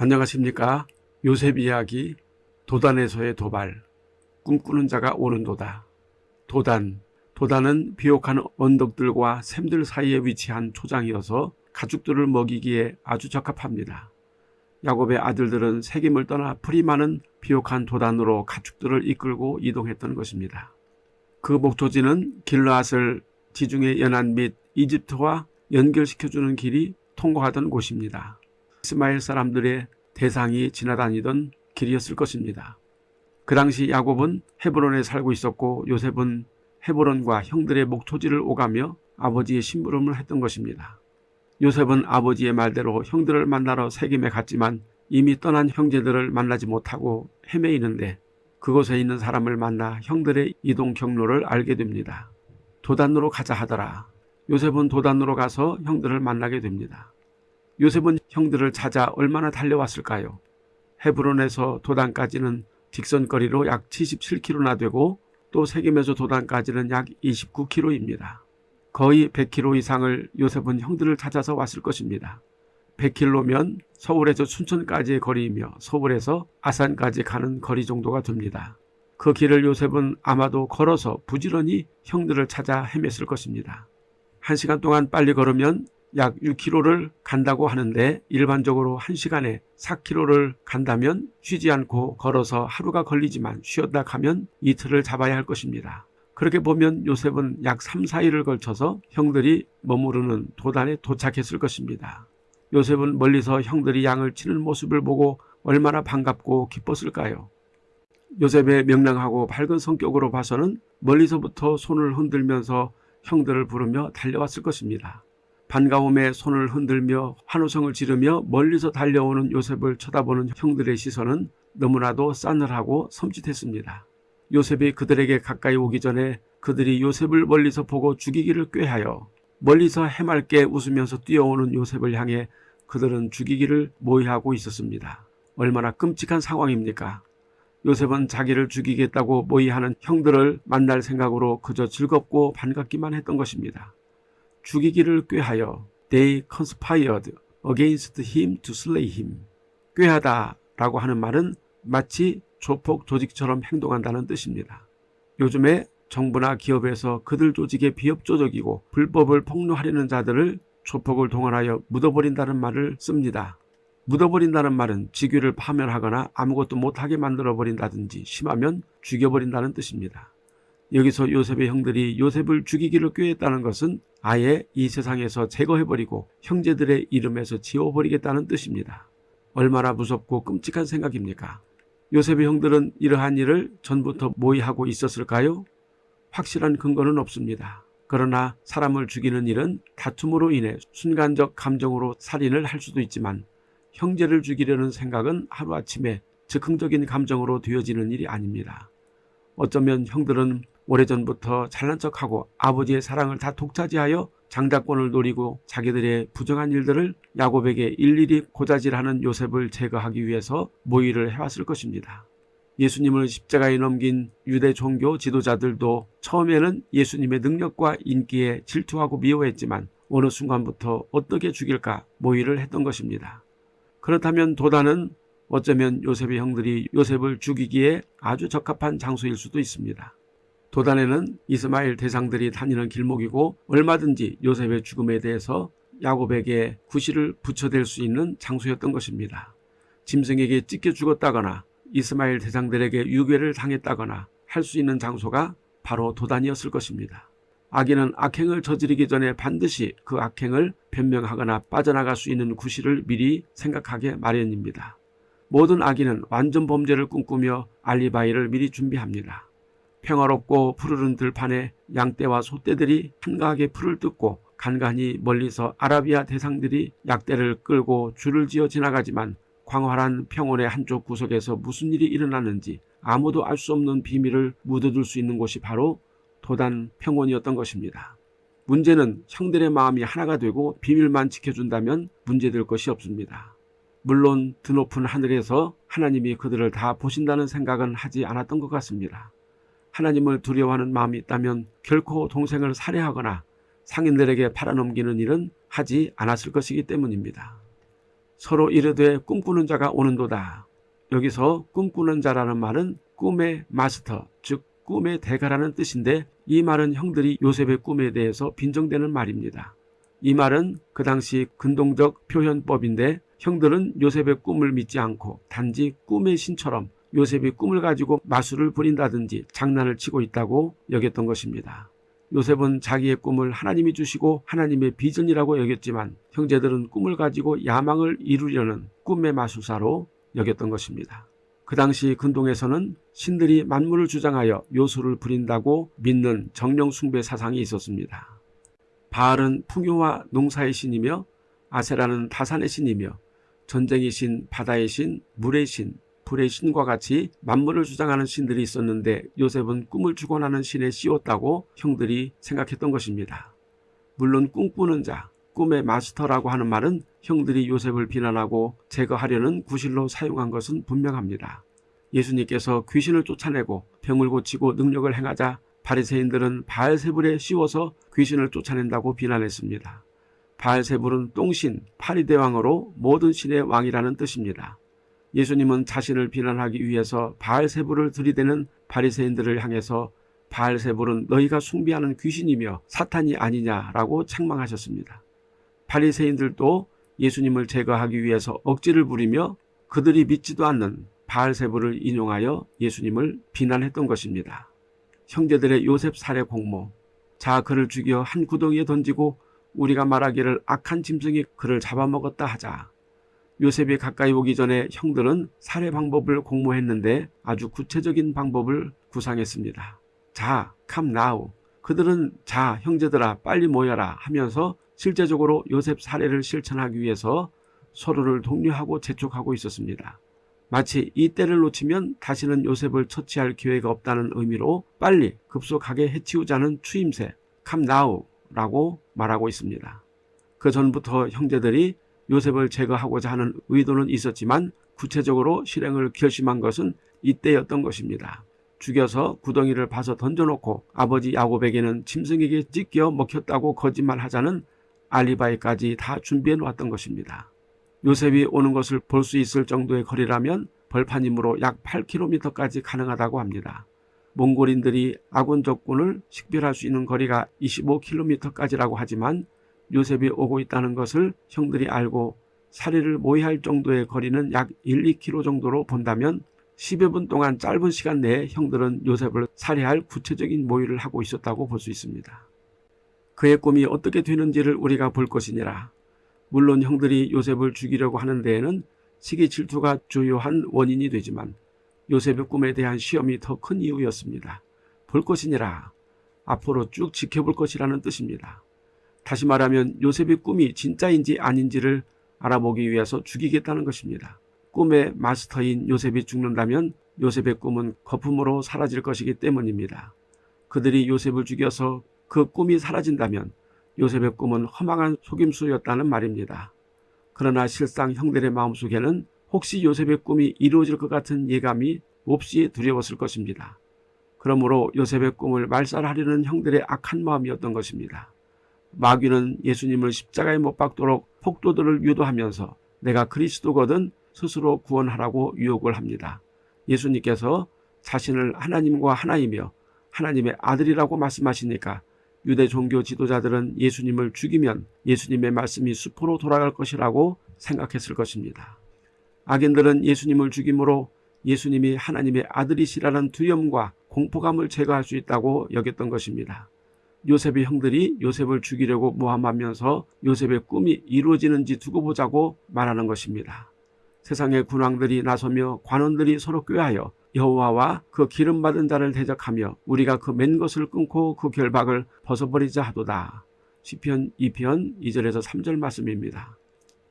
안녕하십니까 요셉 이야기 도단에서의 도발 꿈꾸는 자가 오는도다 도단 도단은 비옥한 언덕들과 샘들 사이에 위치한 초장이어서 가축들을 먹이기에 아주 적합합니다. 야곱의 아들들은 세김을 떠나 풀이 많은 비옥한 도단으로 가축들을 이끌고 이동했던 것입니다. 그 목초지는 길라앗을 지중해 연안 및 이집트와 연결시켜주는 길이 통과하던 곳입니다. 이스마엘 사람들의 대상이 지나다니던 길이었을 것입니다. 그 당시 야곱은 헤브론에 살고 있었고 요셉은 헤브론과 형들의 목초지를 오가며 아버지의 심부름을 했던 것입니다. 요셉은 아버지의 말대로 형들을 만나러 세김에 갔지만 이미 떠난 형제들을 만나지 못하고 헤매이는데 그곳에 있는 사람을 만나 형들의 이동 경로를 알게 됩니다. 도단으로 가자 하더라. 요셉은 도단으로 가서 형들을 만나게 됩니다. 요셉은 형들을 찾아 얼마나 달려왔을까요? 헤브론에서 도단까지는 직선거리로 약 77km나 되고 또 세겜에서 도단까지는 약 29km입니다. 거의 100km 이상을 요셉은 형들을 찾아서 왔을 것입니다. 100km면 서울에서 춘천까지의 거리이며 서울에서 아산까지 가는 거리 정도가 됩니다. 그 길을 요셉은 아마도 걸어서 부지런히 형들을 찾아 헤맸을 것입니다. 한 시간 동안 빨리 걸으면 약 6km를 간다고 하는데 일반적으로 1시간에 4km를 간다면 쉬지 않고 걸어서 하루가 걸리지만 쉬었다 가면 이틀을 잡아야 할 것입니다. 그렇게 보면 요셉은 약 3, 4일을 걸쳐서 형들이 머무르는 도단에 도착했을 것입니다. 요셉은 멀리서 형들이 양을 치는 모습을 보고 얼마나 반갑고 기뻤을까요? 요셉의 명랑하고 밝은 성격으로 봐서는 멀리서부터 손을 흔들면서 형들을 부르며 달려왔을 것입니다. 반가움에 손을 흔들며 환호성을 지르며 멀리서 달려오는 요셉을 쳐다보는 형들의 시선은 너무나도 싸늘하고 섬찟했습니다. 요셉이 그들에게 가까이 오기 전에 그들이 요셉을 멀리서 보고 죽이기를 꾀하여 멀리서 해맑게 웃으면서 뛰어오는 요셉을 향해 그들은 죽이기를 모의하고 있었습니다. 얼마나 끔찍한 상황입니까? 요셉은 자기를 죽이겠다고 모의하는 형들을 만날 생각으로 그저 즐겁고 반갑기만 했던 것입니다. 죽이기를 꾀하여 they conspired against him to slay him. 꾀하다 라고 하는 말은 마치 조폭 조직처럼 행동한다는 뜻입니다. 요즘에 정부나 기업에서 그들 조직에 비협조적이고 불법을 폭로하려는 자들을 조폭을 동원하여 묻어버린다는 말을 씁니다. 묻어버린다는 말은 직위를 파면하거나 아무것도 못하게 만들어버린다든지 심하면 죽여버린다는 뜻입니다. 여기서 요셉의 형들이 요셉을 죽이기를 꾀했다는 것은 아예 이 세상에서 제거해버리고 형제들의 이름에서 지워버리겠다는 뜻입니다. 얼마나 무섭고 끔찍한 생각입니까? 요셉의 형들은 이러한 일을 전부터 모의하고 있었을까요? 확실한 근거는 없습니다. 그러나 사람을 죽이는 일은 다툼으로 인해 순간적 감정으로 살인을 할 수도 있지만 형제를 죽이려는 생각은 하루아침에 즉흥적인 감정으로 되어지는 일이 아닙니다. 어쩌면 형들은 오래전부터 잘난 척하고 아버지의 사랑을 다 독차지하여 장자권을 노리고 자기들의 부정한 일들을 야곱에게 일일이 고자질하는 요셉을 제거하기 위해서 모의를 해왔을 것입니다. 예수님을 십자가에 넘긴 유대 종교 지도자들도 처음에는 예수님의 능력과 인기에 질투하고 미워했지만 어느 순간부터 어떻게 죽일까 모의를 했던 것입니다. 그렇다면 도단은 어쩌면 요셉의 형들이 요셉을 죽이기에 아주 적합한 장소일 수도 있습니다. 도단에는 이스마엘 대상들이 다니는 길목이고 얼마든지 요셉의 죽음에 대해서 야곱에게 구실을 붙여댈 수 있는 장소였던 것입니다. 짐승에게 찢겨 죽었다거나 이스마엘 대상들에게 유괴를 당했다거나 할 수 있는 장소가 바로 도단이었을 것입니다. 악인은 악행을 저지르기 전에 반드시 그 악행을 변명하거나 빠져나갈 수 있는 구실을 미리 생각하게 마련입니다. 모든 악인은 완전 범죄를 꿈꾸며 알리바이를 미리 준비합니다. 평화롭고 푸르른 들판에 양떼와 소떼들이 한가하게 풀을 뜯고 간간히 멀리서 아라비아 대상들이 약대를 끌고 줄을 지어 지나가지만 광활한 평원의 한쪽 구석에서 무슨 일이 일어났는지 아무도 알 수 없는 비밀을 묻어둘 수 있는 곳이 바로 도단 평원이었던 것입니다. 문제는 형들의 마음이 하나가 되고 비밀만 지켜준다면 문제될 것이 없습니다. 물론 드높은 하늘에서 하나님이 그들을 다 보신다는 생각은 하지 않았던 것 같습니다. 하나님을 두려워하는 마음이 있다면 결코 동생을 살해하거나 상인들에게 팔아넘기는 일은 하지 않았을 것이기 때문입니다. 서로 이르되 꿈꾸는 자가 오는도다. 여기서 꿈꾸는 자라는 말은 꿈의 마스터, 즉 꿈의 대가라는 뜻인데 이 말은 형들이 요셉의 꿈에 대해서 빈정되는 말입니다. 이 말은 그 당시 근동적 표현법인데 형들은 요셉의 꿈을 믿지 않고 단지 꿈의 신처럼 요셉이 꿈을 가지고 마술을 부린다든지 장난을 치고 있다고 여겼던 것입니다. 요셉은 자기의 꿈을 하나님이 주시고 하나님의 비전이라고 여겼지만 형제들은 꿈을 가지고 야망을 이루려는 꿈의 마술사로 여겼던 것입니다. 그 당시 근동에서는 신들이 만물을 주장하여 요술을 부린다고 믿는 정령 숭배 사상이 있었습니다. 바알은 풍요와 농사의 신이며 아세라는 다산의 신이며 전쟁의 신, 바다의 신, 물의 신, 불의 신과 같이 만물을 주장하는 신들이 있었는데 요셉은 꿈을 주관하는 신에 씌웠다고 형들이 생각했던 것입니다. 물론 꿈꾸는 자, 꿈의 마스터라고 하는 말은 형들이 요셉을 비난하고 제거하려는 구실로 사용한 것은 분명합니다. 예수님께서 귀신을 쫓아내고 병을 고치고 능력을 행하자 바리새인들은 바알세불에 씌워서 귀신을 쫓아낸다고 비난했습니다. 바알세불은 똥신, 파리대왕으로 모든 신의 왕이라는 뜻입니다. 예수님은 자신을 비난하기 위해서 바알세불을 들이대는 바리새인들을 향해서 바알세불은 너희가 숭배하는 귀신이며 사탄이 아니냐라고 책망하셨습니다. 바리새인들도 예수님을 제거하기 위해서 억지를 부리며 그들이 믿지도 않는 바알세불을 인용하여 예수님을 비난했던 것입니다. 형제들의 요셉 살해 공모 자 그를 죽여 한 구덩이에 던지고 우리가 말하기를 악한 짐승이 그를 잡아먹었다 하자 요셉이 가까이 오기 전에 형들은 살해 방법을 공모했는데 아주 구체적인 방법을 구상했습니다. 자, 캄 나우. 그들은 자, 형제들아 빨리 모여라 하면서 실제적으로 요셉 살해를 실천하기 위해서 서로를 독려하고 재촉하고 있었습니다. 마치 이 때를 놓치면 다시는 요셉을 처치할 기회가 없다는 의미로 빨리 급속하게 해치우자는 추임새 캄 나우라고 말하고 있습니다. 그 전부터 형제들이 요셉을 제거하고자 하는 의도는 있었지만 구체적으로 실행을 결심한 것은 이때였던 것입니다. 죽여서 구덩이를 파서 던져놓고 아버지 야곱에게는 짐승에게 찢겨 먹혔다고 거짓말하자는 알리바이까지 다 준비해 놓았던 것입니다. 요셉이 오는 것을 볼 수 있을 정도의 거리라면 벌판이므로 약 8km까지 가능하다고 합니다. 몽골인들이 아군 적군을 식별할 수 있는 거리가 25km까지라고 하지만 요셉이 오고 있다는 것을 형들이 알고 사리를 모의할 정도의 거리는 약 1, 2km 정도로 본다면 10여 분 동안 짧은 시간 내에 형들은 요셉을 살해할 구체적인 모의를 하고 있었다고 볼 수 있습니다. 그의 꿈이 어떻게 되는지를 우리가 볼 것이니라. 물론 형들이 요셉을 죽이려고 하는 데에는 시기 질투가 주요한 원인이 되지만 요셉의 꿈에 대한 시험이 더 큰 이유였습니다. 볼 것이니라. 앞으로 쭉 지켜볼 것이라는 뜻입니다. 다시 말하면 요셉의 꿈이 진짜인지 아닌지를 알아보기 위해서 죽이겠다는 것입니다. 꿈의 마스터인 요셉이 죽는다면 요셉의 꿈은 거품으로 사라질 것이기 때문입니다. 그들이 요셉을 죽여서 그 꿈이 사라진다면 요셉의 꿈은 허망한 속임수였다는 말입니다. 그러나 실상 형들의 마음속에는 혹시 요셉의 꿈이 이루어질 것 같은 예감이 몹시 두려웠을 것입니다. 그러므로 요셉의 꿈을 말살하려는 형들의 악한 마음이었던 것입니다. 마귀는 예수님을 십자가에 못 박도록 폭도들을 유도하면서 내가 그리스도거든 스스로 구원하라고 유혹을 합니다. 예수님께서 자신을 하나님과 하나이며 하나님의 아들이라고 말씀하시니까 유대 종교 지도자들은 예수님을 죽이면 예수님의 말씀이 수포로 돌아갈 것이라고 생각했을 것입니다. 악인들은 예수님을 죽임으로 예수님이 하나님의 아들이시라는 두려움과 공포감을 제거할 수 있다고 여겼던 것입니다. 요셉의 형들이 요셉을 죽이려고 모함하면서 요셉의 꿈이 이루어지는지 두고 보자고 말하는 것입니다. 세상의 군왕들이 나서며 관원들이 서로 꾀하여 여호와와 그 기름 받은 자를 대적하며 우리가 그 맨 것을 끊고 그 결박을 벗어버리자 하도다. 시편 2편 2절에서 3절 말씀입니다.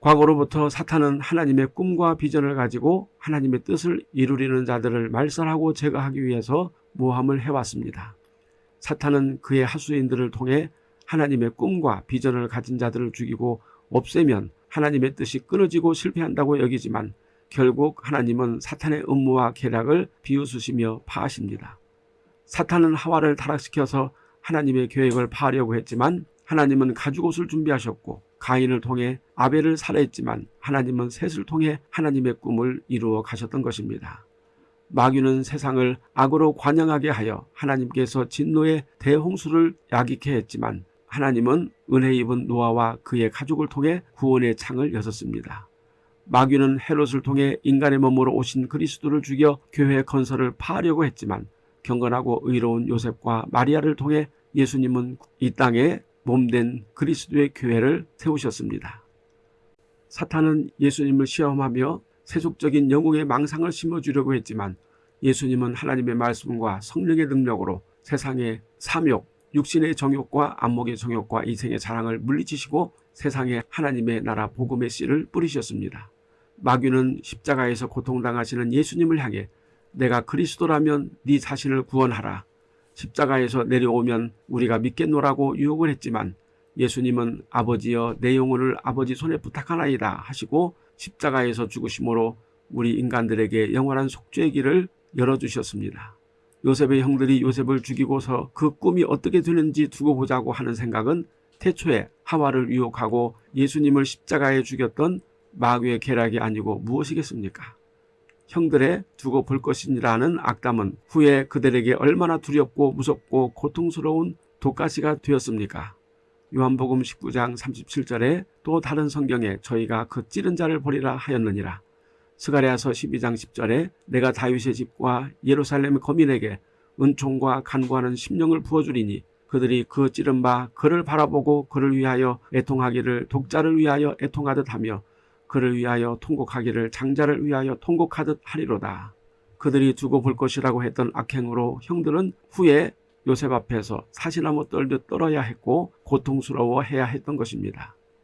과거로부터 사탄은 하나님의 꿈과 비전을 가지고 하나님의 뜻을 이루리는 자들을 말살하고 제거하기 위해서 모함을 해왔습니다. 사탄은 그의 하수인들을 통해 하나님의 꿈과 비전을 가진 자들을 죽이고 없애면 하나님의 뜻이 끊어지고 실패한다고 여기지만 결국 하나님은 사탄의 음모와 계략을 비웃으시며 파하십니다. 사탄은 하와를 타락시켜서 하나님의 계획을 파하려고 했지만 하나님은 가죽옷을 준비하셨고 가인을 통해 아벨을 살해했지만 하나님은 셋을 통해 하나님의 꿈을 이루어 가셨던 것입니다. 마귀는 세상을 악으로 관영하게 하여 하나님께서 진노의 대홍수를 야기케 했지만 하나님은 은혜 입은 노아와 그의 가족을 통해 구원의 창을 여셨습니다. 마귀는 헤롯을 통해 인간의 몸으로 오신 그리스도를 죽여 교회 건설을 파하려고 했지만 경건하고 의로운 요셉과 마리아를 통해 예수님은 이 땅에 몸된 그리스도의 교회를 세우셨습니다. 사탄은 예수님을 시험하며 세속적인 영웅의 망상을 심어주려고 했지만 예수님은 하나님의 말씀과 성령의 능력으로 세상의 삼욕, 육신의 정욕과 안목의 정욕과 이생의 자랑을 물리치시고 세상에 하나님의 나라 복음의 씨를 뿌리셨습니다. 마귀는 십자가에서 고통당하시는 예수님을 향해 내가 그리스도라면 네 자신을 구원하라. 십자가에서 내려오면 우리가 믿겠노라고 유혹을 했지만 예수님은 아버지여 내 영혼을 아버지 손에 부탁하나이다 하시고 십자가에서 죽으심으로 우리 인간들에게 영원한 속죄의 길을 열어주셨습니다. 요셉의 형들이 요셉을 죽이고서 그 꿈이 어떻게 되는지 두고 보자고 하는 생각은 태초에 하와를 유혹하고 예수님을 십자가에 죽였던 마귀의 계략이 아니고 무엇이겠습니까? 형들의 두고 볼 것이라는 악담은 후에 그들에게 얼마나 두렵고 무섭고 고통스러운 독가시가 되었습니까? 요한복음 19장 37절에 또 다른 성경에 저희가 그 찌른 자를 보리라 하였느니라. 스가랴서 12장 10절에 내가 다윗의 집과 예루살렘 거민에게 은총과 간구하는 심령을 부어주리니 그들이 그 찌른 바 그를 바라보고 그를 위하여 애통하기를 독자를 위하여 애통하듯 하며 그를 위하여 통곡하기를 장자를 위하여 통곡하듯 하리로다. 그들이 두고 볼 것이라고 했던 악행으로 형들은 후에 요셉 앞에서 사시나무 떨듯 떨어야 했고 고통스러워해야 했던 것입니다.